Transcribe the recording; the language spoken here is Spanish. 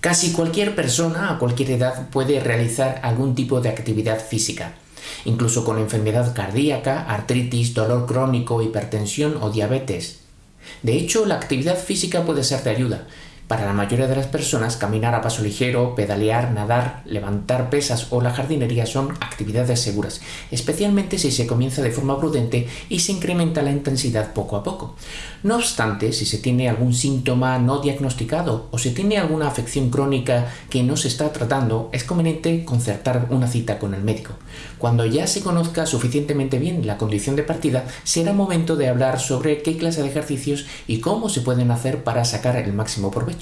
Casi cualquier persona a cualquier edad puede realizar algún tipo de actividad física, incluso con enfermedad cardíaca, artritis, dolor crónico, hipertensión o diabetes. De hecho, la actividad física puede ser de ayuda, para la mayoría de las personas, caminar a paso ligero, pedalear, nadar, levantar pesas o la jardinería son actividades seguras, especialmente si se comienza de forma prudente y se incrementa la intensidad poco a poco. No obstante, si se tiene algún síntoma no diagnosticado o se tiene alguna afección crónica que no se está tratando, es conveniente concertar una cita con el médico. Cuando ya se conozca suficientemente bien la condición de partida, será momento de hablar sobre qué clase de ejercicios y cómo se pueden hacer para sacar el máximo provecho.